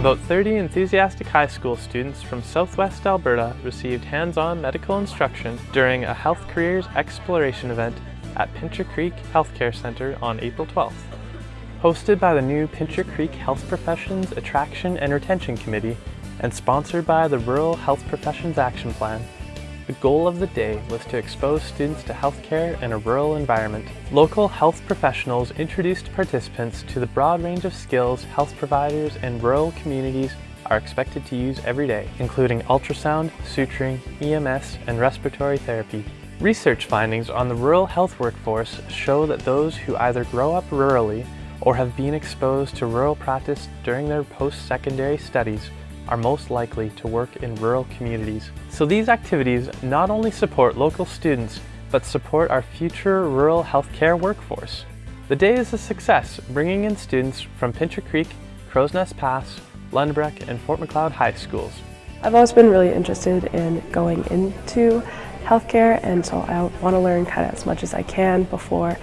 About 30 enthusiastic high school students from southwest Alberta received hands-on medical instruction during a Health Careers Exploration event at Pincher Creek Healthcare Centre on April 12th. Hosted by the new Pincher Creek Health Professions Attraction and Retention Committee and sponsored by the Rural Health Professions Action Plan, the goal of the day was to expose students to healthcare in a rural environment. Local health professionals introduced participants to the broad range of skills health providers in rural communities are expected to use every day, including ultrasound, suturing, EMS, and respiratory therapy. Research findings on the rural health workforce show that those who either grow up rurally or have been exposed to rural practice during their post-secondary studies are most likely to work in rural communities. So these activities not only support local students, but support our future rural healthcare workforce. The day is a success, bringing in students from Pincher Creek, Crowsnest Pass, Lundbreck, and Fort Macleod High Schools. I've always been really interested in going into healthcare and so I want to learn kind of as much as I can before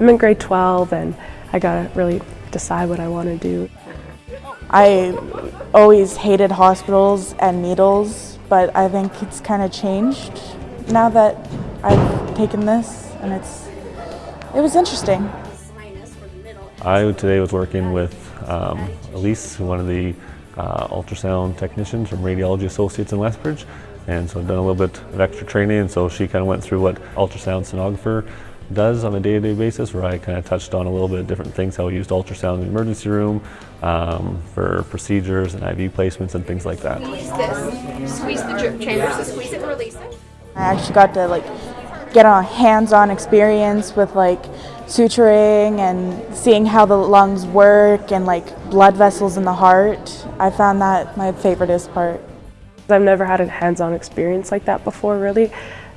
I'm in grade 12 and I gotta really decide what I want to do. I always hated hospitals and needles, but I think it's kind of changed now that I've taken this and it's, it was interesting. I today was working with um, Elise, one of the uh, ultrasound technicians from Radiology Associates in Lethbridge, and so I've done a little bit of extra training, and so she kind of went through what ultrasound sonographer does on a day-to-day -day basis where I kind of touched on a little bit of different things, how we used ultrasound in the emergency room um, for procedures and IV placements and things like that. Squeeze this, squeeze the drip chambers, so squeeze it and release it. I actually got to like get a hands-on experience with like suturing and seeing how the lungs work and like blood vessels in the heart. I found that my favoriteest part. I've never had a hands-on experience like that before really.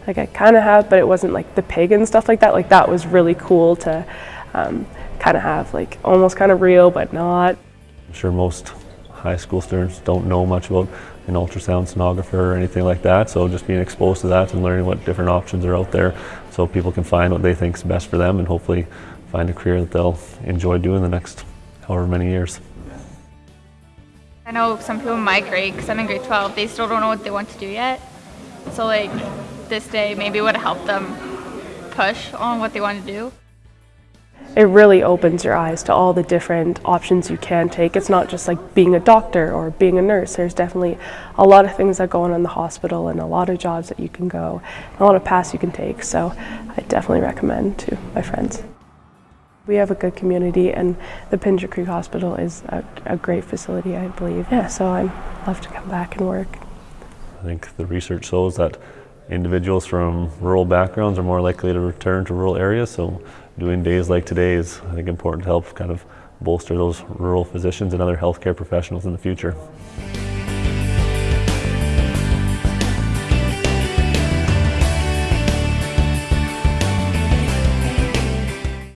Like I kind of have, but it wasn't like the pig and stuff like that. Like that was really cool to um, kind of have like almost kind of real, but not. I'm sure most high school students don't know much about an ultrasound sonographer or anything like that. So just being exposed to that and learning what different options are out there so people can find what they think is best for them and hopefully find a career that they'll enjoy doing the next however many years. I know some people in my grade, because I'm in grade 12, they still don't know what they want to do yet. So like this day maybe would help them push on what they want to do. It really opens your eyes to all the different options you can take. It's not just like being a doctor or being a nurse. There's definitely a lot of things that go on in the hospital and a lot of jobs that you can go, a lot of paths you can take. So I definitely recommend to my friends. We have a good community and the Pincher Creek Hospital is a, a great facility, I believe. Yeah, so I'd love to come back and work. I think the research shows that individuals from rural backgrounds are more likely to return to rural areas. So doing days like today is, I think, important to help kind of bolster those rural physicians and other healthcare professionals in the future.